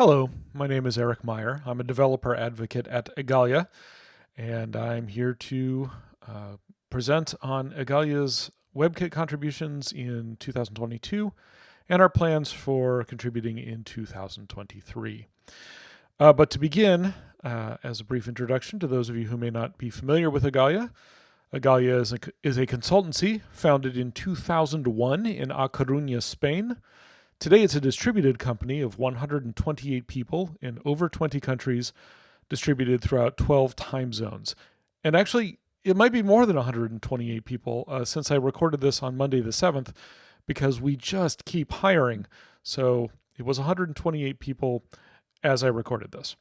Hello, my name is Eric Meyer. I'm a developer advocate at Igalia, and I'm here to uh, present on Igalia's WebKit contributions in 2022 and our plans for contributing in 2023. Uh, but to begin, uh, as a brief introduction to those of you who may not be familiar with Igalia, Igalia is a, is a consultancy founded in 2001 in A Coruña, Spain, Today, it's a distributed company of 128 people in over 20 countries, distributed throughout 12 time zones. And actually, it might be more than 128 people uh, since I recorded this on Monday the 7th, because we just keep hiring. So it was 128 people as I recorded this.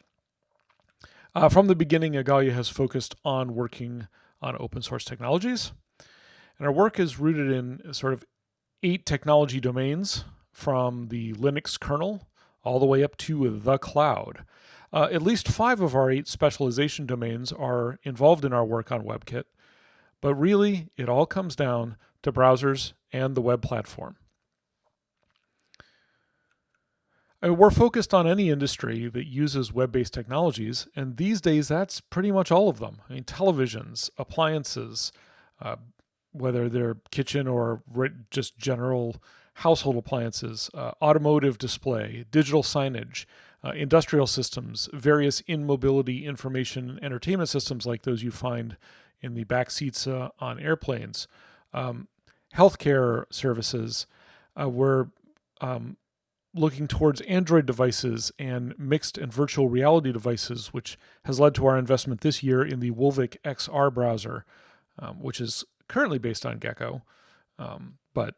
Uh, from the beginning, Igalia has focused on working on open source technologies. And our work is rooted in sort of eight technology domains from the Linux kernel all the way up to the cloud. Uh, at least five of our eight specialization domains are involved in our work on WebKit, but really it all comes down to browsers and the web platform. We're focused on any industry that uses web-based technologies, and these days that's pretty much all of them. I mean, televisions, appliances, uh, whether they're kitchen or just general household appliances, uh, automotive display, digital signage, uh, industrial systems, various in-mobility information entertainment systems like those you find in the back seats uh, on airplanes, um, healthcare services. Uh, we're um, looking towards Android devices and mixed and virtual reality devices, which has led to our investment this year in the Wolvic XR browser, um, which is currently based on Gecko, um, but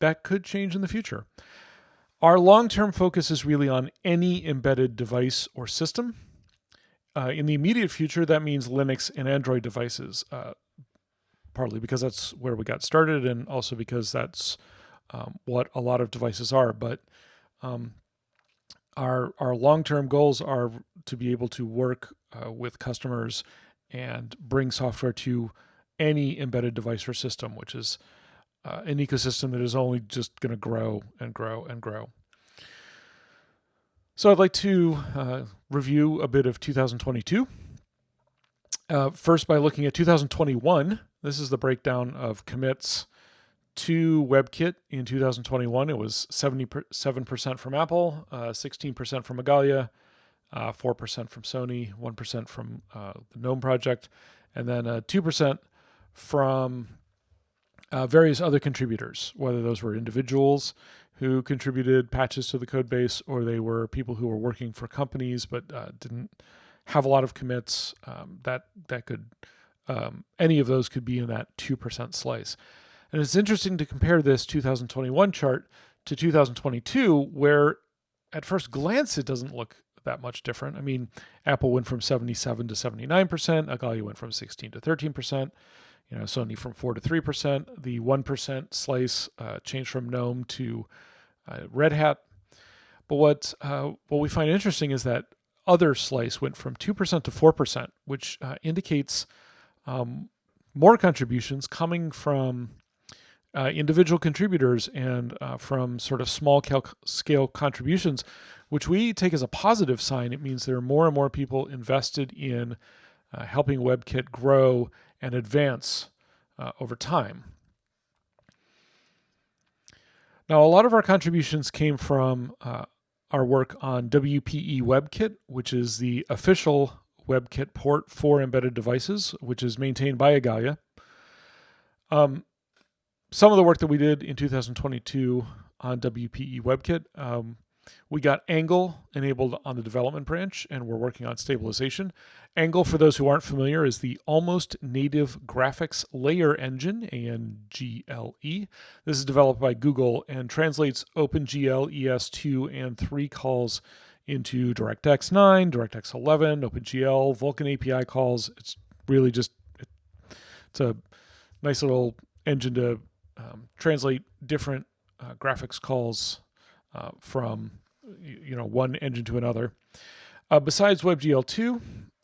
that could change in the future. Our long-term focus is really on any embedded device or system. Uh, in the immediate future, that means Linux and Android devices, uh, partly because that's where we got started and also because that's um, what a lot of devices are. But um, our, our long-term goals are to be able to work uh, with customers and bring software to any embedded device or system, which is uh, an ecosystem that is only just going to grow and grow and grow. So I'd like to uh, review a bit of 2022. Uh, first, by looking at 2021, this is the breakdown of commits to WebKit in 2021. It was 77% from Apple, 16% uh, from Igalia, 4% uh, from Sony, 1% from uh, the GNOME project, and then 2% from uh, various other contributors, whether those were individuals who contributed patches to the code base or they were people who were working for companies but uh, didn't have a lot of commits. Um, that that could um, any of those could be in that two percent slice. And it's interesting to compare this 2021 chart to 2022, where at first glance it doesn't look that much different. I mean, Apple went from 77 to 79%, Igalia went from 16 to 13% you know, Sony from 4 to 3%. The 1% slice uh, changed from GNOME to uh, Red Hat. But what, uh, what we find interesting is that other slice went from 2% to 4%, which uh, indicates um, more contributions coming from uh, individual contributors and uh, from sort of small scale contributions, which we take as a positive sign. It means there are more and more people invested in helping WebKit grow and advance uh, over time. Now, a lot of our contributions came from uh, our work on WPE WebKit, which is the official WebKit port for embedded devices, which is maintained by Igalia. Um, some of the work that we did in 2022 on WPE WebKit um, we got Angle enabled on the development branch, and we're working on stabilization. Angle, for those who aren't familiar, is the almost native graphics layer engine, ANGLE. This is developed by Google and translates OpenGL ES2 and 3 calls into DirectX 9, DirectX 11, OpenGL, Vulkan API calls. It's really just, it's a nice little engine to um, translate different uh, graphics calls uh, from you know one engine to another. Uh, besides WebGL2,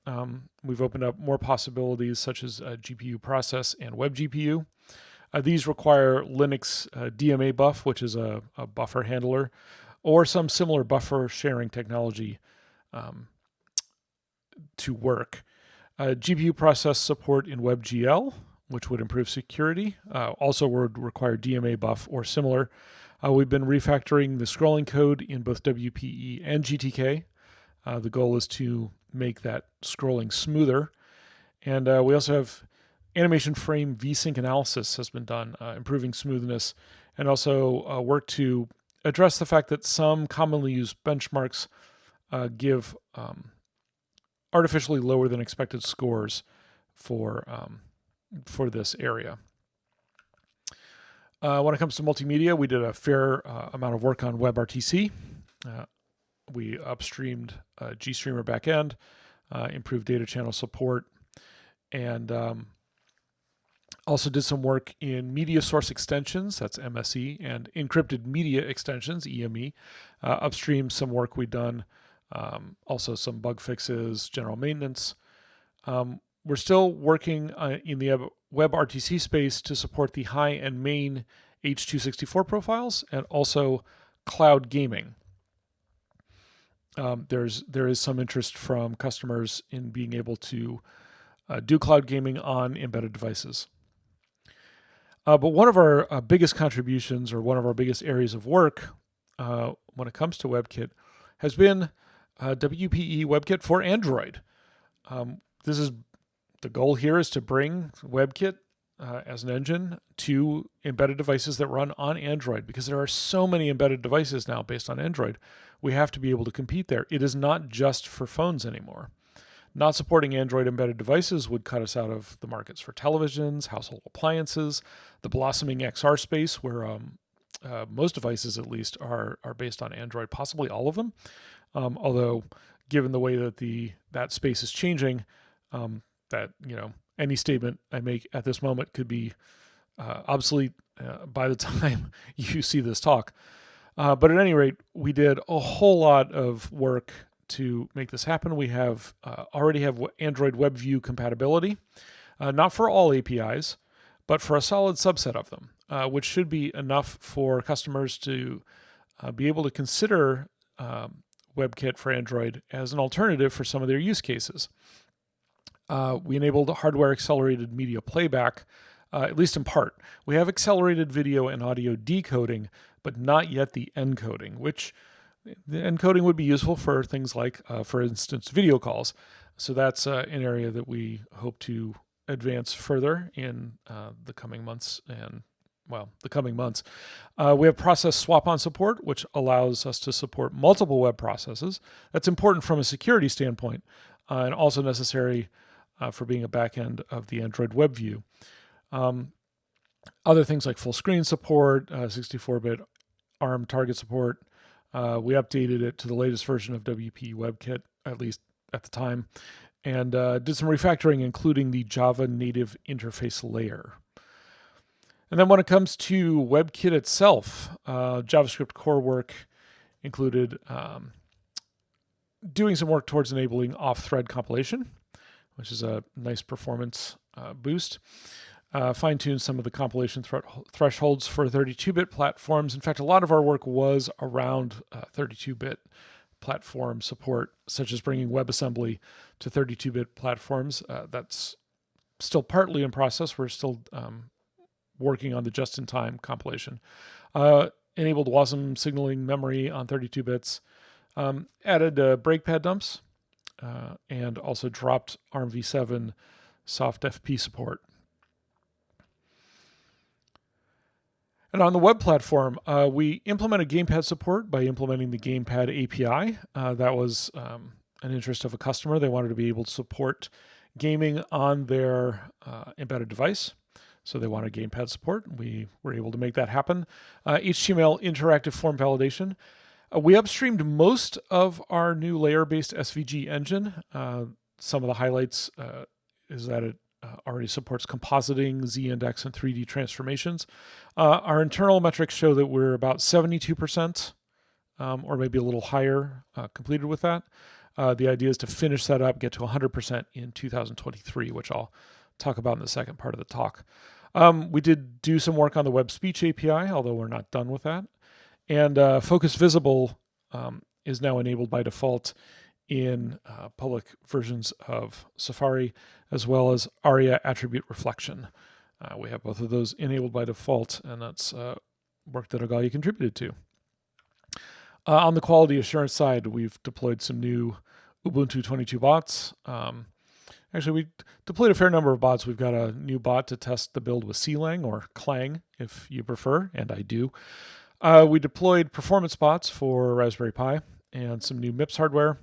um, we've opened up more possibilities such as GPU process and WebGPU. Uh, these require Linux uh, DMA-BUF, which is a, a, buffer handler, or some similar buffer sharing technology um, to work. Uh, GPU process support in WebGL, which would improve security, uh, also would require DMA-BUF or similar. Uh, we've been refactoring the scrolling code in both WPE and GTK. Uh, the goal is to make that scrolling smoother. And uh, we also have animation frame VSync analysis has been done, uh, improving smoothness, and also work to address the fact that some commonly used benchmarks give um, artificially lower than expected scores for um, for this area. Uh, when it comes to multimedia, we did a fair uh, amount of work on WebRTC. Uh, we upstreamed uh, GStreamer backend, uh, improved data channel support, and um, also did some work in media source extensions, that's MSE, and encrypted media extensions, EME. Uh, upstream some work we done um, also some bug fixes, general maintenance. Um, we're still working uh, in the WebRTC space to support the high and main H264 profiles and also cloud gaming. Um, there's there is some interest from customers in being able to uh, do cloud gaming on embedded devices. Uh, but one of our uh, biggest contributions or one of our biggest areas of work uh, when it comes to WebKit has been uh, WPE WebKit for Android. Um, this is the goal here is to bring WebKit uh, as an engine to embedded devices that run on Android because there are so many embedded devices now based on Android. We have to be able to compete there. It is not just for phones anymore. Not supporting Android embedded devices would cut us out of the markets for televisions, household appliances, the blossoming XR space, where um, uh, most devices at least are are based on Android, possibly all of them. Um, although, given the way that the that space is changing, um, that you know any statement I make at this moment could be uh, obsolete uh, by the time you see this talk. Uh, but at any rate, we did a whole lot of work to make this happen. We have uh, already have Android WebView compatibility, uh, not for all APIs, but for a solid subset of them, uh, which should be enough for customers to be able to consider um, WebKit for Android as an alternative for some of their use cases. Uh, we enabled hardware accelerated media playback, uh, at least in part. We have accelerated video and audio decoding, but not yet the encoding, which the encoding would be useful for things like, uh, for instance, video calls. So that's uh, an area that we hope to advance further in uh, the coming months and well, the coming months. Uh, we have process swap on support, which allows us to support multiple web processes. That's important from a security standpoint uh, and also necessary uh, for being a backend of the Android web view. Um, other things like full screen support, 64-bit uh, ARM target support. Uh, we updated it to the latest version of WPE WebKit, at least at the time, and uh, did some refactoring, including the Java native interface layer. And then when it comes to WebKit itself, uh, JavaScript core work included um, doing some work towards enabling off-thread compilation, which is a nice performance uh, boost. Uh, fine-tune some of the compilation thresholds for 32-bit platforms. In fact, a lot of our work was around 32-bit uh, platform support, such as bringing WebAssembly to 32-bit platforms. Uh, that's still partly in process. We're still um, working on the just-in-time compilation. Uh, enabled WASM signaling memory on 32 bits. Um, added uh, breakpad dumps uh, and also dropped ARMv7 soft FP support. And on the web platform, uh, we implemented gamepad support by implementing the gamepad API. Uh, that was um, an interest of a customer. They wanted to be able to support gaming on their uh, embedded device. So they wanted gamepad support. We were able to make that happen. Uh, HTML interactive form validation. Uh, we upstreamed most of our new layer-based SVG engine. Uh, some of the highlights uh, is that it uh, already supports compositing, z-index, and 3D transformations. Uh, our internal metrics show that we're about 72%, um, or maybe a little higher, completed with that. the idea is to finish that up, get to 100% in 2023, which I'll talk about in the second part of the talk. Um, we did do some work on the web speech API, although we're not done with that. And uh, Focus Visible um, is now enabled by default in uh, public versions of Safari, as well as ARIA attribute reflection. Uh, we have both of those enabled by default, and that's uh, work that Igalia contributed to. Uh, on the quality assurance side, we've deployed some new Ubuntu 22 bots. Um, actually, we deployed a fair number of bots. We've got a new bot to test the build with CLang or Clang, if you prefer, and I do. Uh, we deployed performance bots for Raspberry Pi and some new MIPS hardware,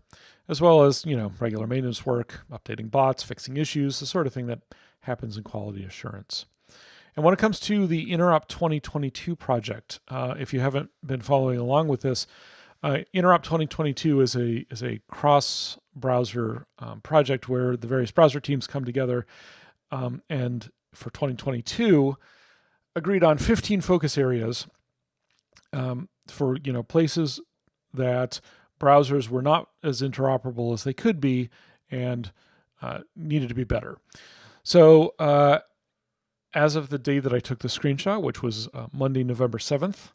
as well as, you know, regular maintenance work, updating bots, fixing issues, the sort of thing that happens in quality assurance. And when it comes to the Interop 2022 project, uh, if you haven't been following along with this, uh, Interop 2022 is a is a cross browser um, project where the various browser teams come together um, and for 2022 agreed on 15 focus areas um, for you know places that browsers were not as interoperable as they could be and uh, needed to be better. So uh, as of the day that I took the screenshot, which was uh, Monday, November 7th,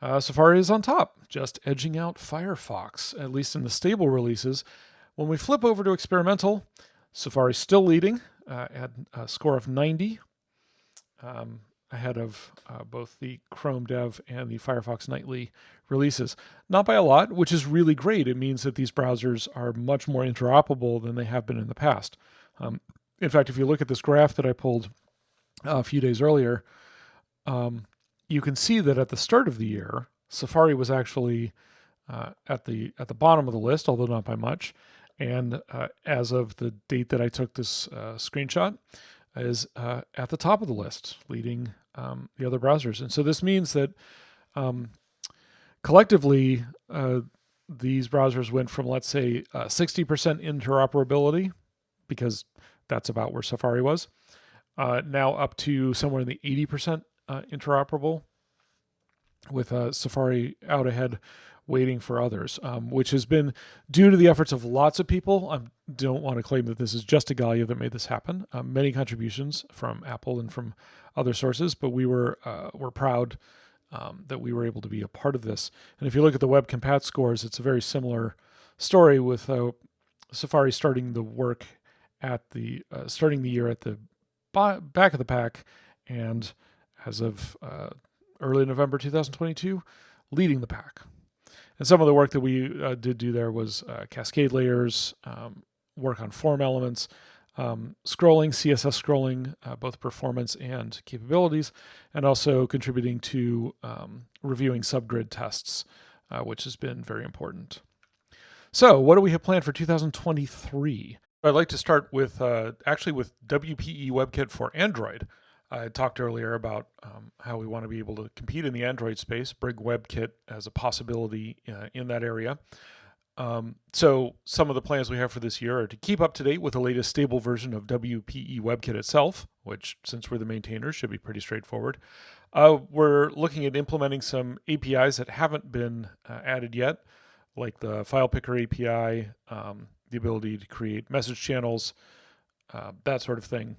uh, Safari is on top, just edging out Firefox, at least in the stable releases. When we flip over to experimental, Safari's still leading uh, at a score of 90, um, ahead of uh, both the Chrome Dev and the Firefox Nightly releases. Not by a lot, which is really great. It means that these browsers are much more interoperable than they have been in the past. Um, in fact, if you look at this graph that I pulled a few days earlier, um, you can see that at the start of the year, Safari was actually uh, at the at the bottom of the list, although not by much. And uh, as of the date that I took this uh, screenshot, is uh, at the top of the list, leading um, the other browsers. And so this means that um, collectively, uh, these browsers went from, let's say, 60% uh, interoperability, because that's about where Safari was, now up to somewhere in the 80% uh, interoperable with uh, Safari out ahead waiting for others, um, which has been due to the efforts of lots of people. I don't want to claim that this is just a Igalia that made this happen. Uh, many contributions from Apple and from other sources, but we were uh, were proud um, that we were able to be a part of this. And if you look at the web compat scores, it's a very similar story with uh, Safari starting the work at the uh, starting the year at the back of the pack and as of uh, early November 2022, leading the pack. And some of the work that we uh, did do there was uh, cascade layers, um, work on form elements, um, scrolling, CSS scrolling, uh, both performance and capabilities, and also contributing to um, reviewing subgrid tests, uh, which has been very important. So, what do we have planned for 2023? I'd like to start with uh, actually with WPE WebKit for Android. I talked earlier about um, how we want to be able to compete in the Android space, bring WebKit as a possibility uh, in that area. Um, so some of the plans we have for this year are to keep up to date with the latest stable version of WPE WebKit itself, which since we're the maintainers should be pretty straightforward. Uh, we're looking at implementing some APIs that haven't been uh, added yet, like the file picker API, um, the ability to create message channels, uh, that sort of thing.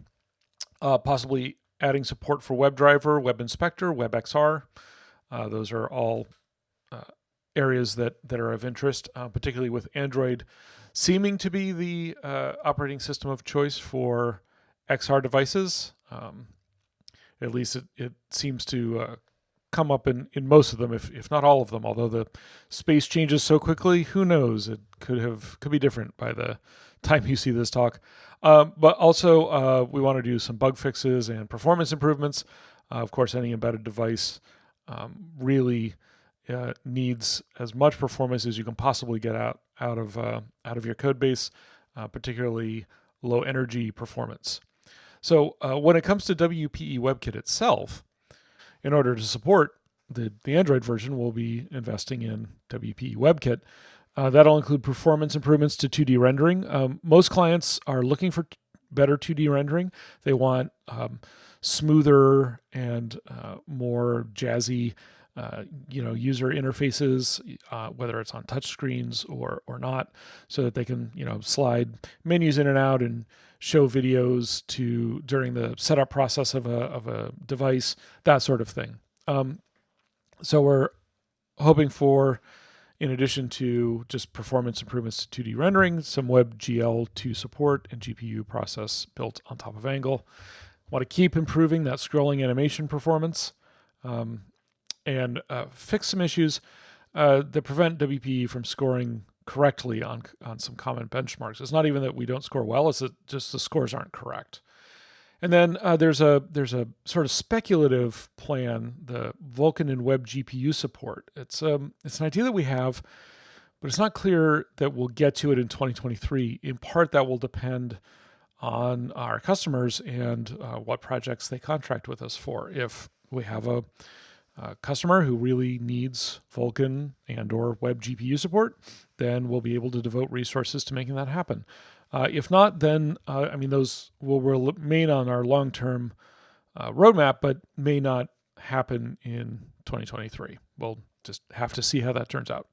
Uh, possibly adding support for WebDriver, Web Inspector, WebXR. Uh, those are all uh, areas that, that are of interest, uh, particularly with Android seeming to be the uh, operating system of choice for XR devices. Um, at least it, it seems to uh, come up in, in most of them, if, if not all of them. Although the space changes so quickly, who knows? It could have could be different by the time you see this talk. Um, but also, uh, we want to do some bug fixes and performance improvements. Uh, of course, any embedded device um, really uh, needs as much performance as you can possibly get out out of uh, out of your code base, uh, particularly low energy performance. So uh, when it comes to WPE WebKit itself, in order to support the, the Android version, we'll be investing in WPE WebKit. Uh, that'll include performance improvements to 2D rendering. Um, most clients are looking for better 2D rendering. They want um, smoother and uh, more jazzy, uh, you know, user interfaces, uh, whether it's on touch screens or or not, so that they can you know slide menus in and out and show videos to during the setup process of a of a device, that sort of thing. Um, so we're hoping for in addition to just performance improvements to 2D rendering, some WebGL2 support and GPU process built on top of Angle. Want to keep improving that scrolling animation performance um, and uh, fix some issues uh, that prevent WPE from scoring correctly on on some common benchmarks. It's not even that we don't score well; it's that just the scores aren't correct. And then uh, there's a there's a sort of speculative plan, the Vulkan and Web GPU support. It's um it's an idea that we have, but it's not clear that we'll get to it in 2023. In part, that will depend on our customers and uh, what projects they contract with us for. If we have a, a customer who really needs Vulkan and or Web GPU support, then we'll be able to devote resources to making that happen. Uh, if not, then uh, I mean those will remain on our long-term uh, roadmap, but may not happen in 2023. We'll just have to see how that turns out.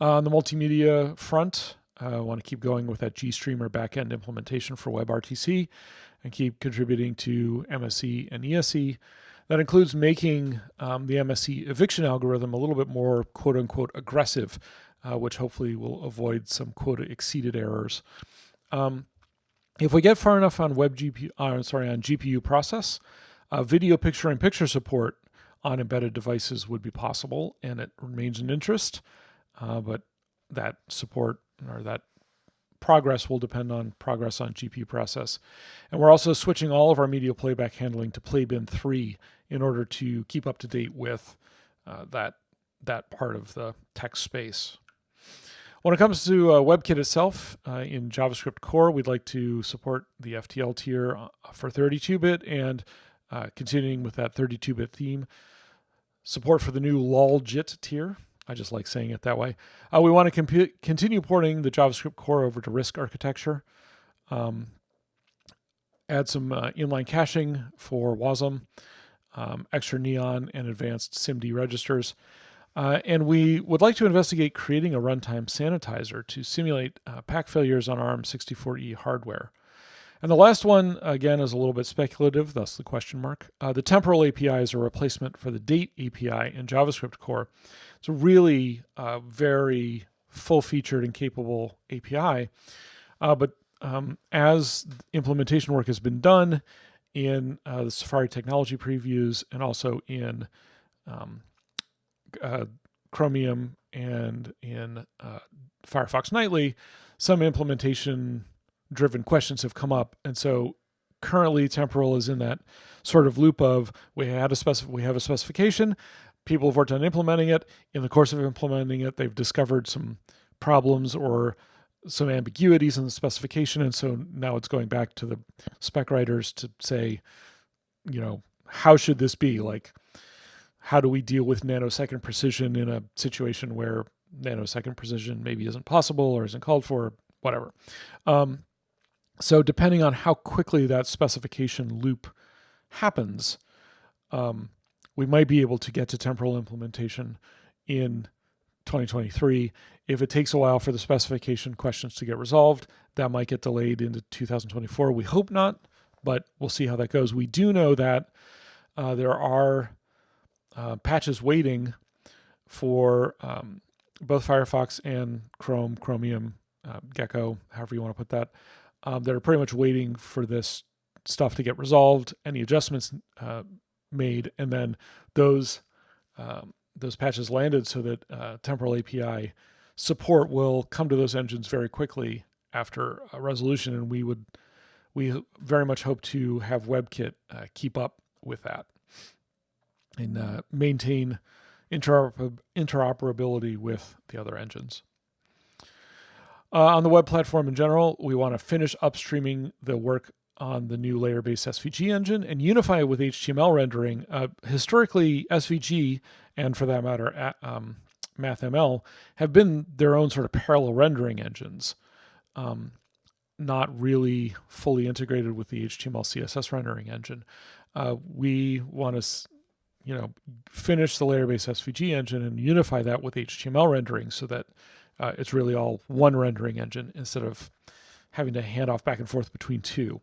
on the multimedia front, I want to keep going with that GStreamer backend implementation for WebRTC and keep contributing to MSE and EME. That includes making um, the MSE eviction algorithm a little bit more quote unquote aggressive uh, which hopefully will avoid some quota exceeded errors. Um, if we get far enough on web GPU, uh, sorry, on GPU process, uh, video picture in picture support on embedded devices would be possible, and it remains an interest. Uh, but that support or that progress will depend on progress on GPU process. And we're also switching all of our media playback handling to Playbin 3 in order to keep up to date with uh, that that part of the text space. When it comes to uh, WebKit itself, uh, in JavaScript core, we'd like to support the FTL tier uh, for 32-bit and uh, continuing with that 32-bit theme. Support for the new loljit tier. I just like saying it that way. Uh, we want to continue porting the JavaScript core over to RISC architecture. Um, add some uh, inline caching for WASM, um, extra neon and advanced SIMD registers. Uh, and we would like to investigate creating a runtime sanitizer to simulate uh, PAC failures on ARM64E hardware. And the last one, again, is a little bit speculative, thus the question mark. Uh, the temporal API is a replacement for the date API in JavaScript core. It's a really uh, very full-featured and capable API. Uh, but um, as implementation work has been done in uh, the Safari technology previews and also in um, uh, Chromium and in uh, Firefox Nightly, some implementation driven questions have come up. And so currently temporal is in that sort of loop of we had a specif- we have a specification, people have worked on implementing it. In the course of implementing it, they've discovered some problems or some ambiguities in the specification. And so now it's going back to the spec writers to say, you know, how should this be? Like, how do we deal with nanosecond precision in a situation where nanosecond precision maybe isn't possible or isn't called for, whatever. Um, so depending on how quickly that specification loop happens, um, we might be able to get to temporal implementation in 2023. If it takes a while for the specification questions to get resolved, that might get delayed into 2024. We hope not, but we'll see how that goes. We do know that uh, there are uh, patches waiting for um, both Firefox and Chrome, Chromium, uh, Gecko, however you want to put that, um, that are pretty much waiting for this stuff to get resolved, any adjustments uh, made, and then those um, those patches landed so that uh, temporal API support will come to those engines very quickly after a resolution, and we would we very much hope to have WebKit uh, keep up with that and uh, maintain interoper interoperability with the other engines. Uh, on the web platform in general, we want to finish upstreaming the work on the new layer-based SVG engine and unify it with HTML rendering. Uh, historically, SVG, and for that matter, um, MathML, have been their own sort of parallel rendering engines, um, not really fully integrated with the HTML CSS rendering engine. Uh, we want to you know, finish the layer-based SVG engine and unify that with HTML rendering so that uh, it's really all one rendering engine instead of having to hand off back and forth between two.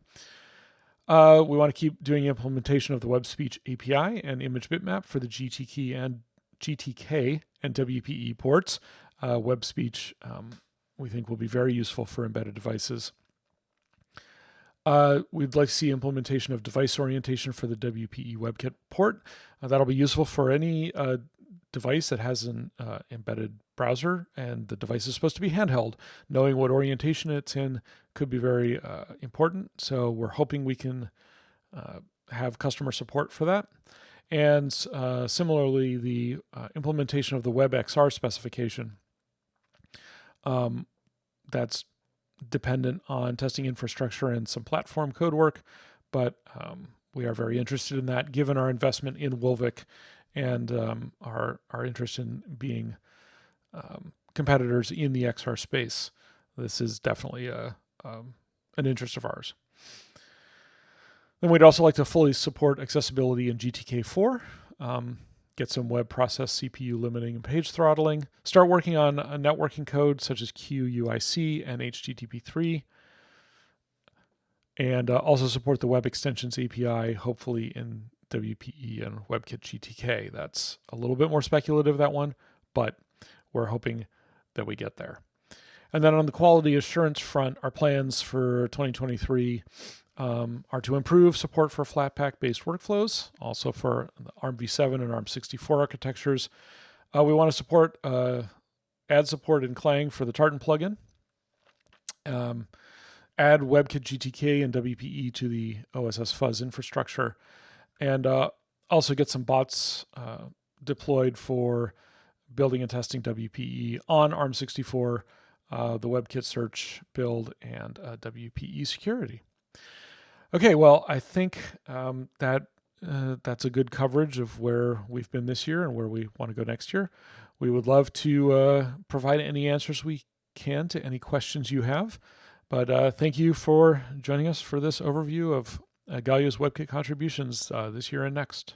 Uh, we want to keep doing implementation of the web speech API and image bitmap for the GTK and GTK and WPE ports. Uh, web speech um, we think will be very useful for embedded devices. Uh, we'd like to see implementation of device orientation for the WPE WebKit port. Uh, that'll be useful for any uh, device that has an uh, embedded browser and the device is supposed to be handheld. Knowing what orientation it's in could be very uh, important. So we're hoping we can uh, have customer support for that. And similarly, the implementation of the WebXR specification. Um, that's dependent on testing infrastructure and some platform code work, but um, we are very interested in that given our investment in Wolvic and um, our, our interest in being um, competitors in the XR space. This is definitely a, um, an interest of ours. Then we'd also like to fully support accessibility in GTK4 get some web process CPU limiting and page throttling, start working on a networking code such as QUIC and HTTP3, and uh, also support the Web Extensions API, hopefully in WPE and WebKit GTK. That's a little bit more speculative, that one, but we're hoping that we get there. And then on the quality assurance front, our plans for 2023 um, are to improve support for Flatpak based workflows, also for the ARMv7 and ARM64 architectures. Uh, we want to support uh, add support in Clang for the Tartan plugin. Um, add WebKit GTK and WPE to the OSS Fuzz infrastructure, and uh, also get some bots uh, deployed for building and testing WPE on ARM64, uh, the WebKit search build, and uh, WPE security. Okay, well, I think um, that uh, that's a good coverage of where we've been this year and where we want to go next year. We would love to uh, provide any answers we can to any questions you have. But uh, thank you for joining us for this overview of uh, Igalia's WebKit contributions this year and next.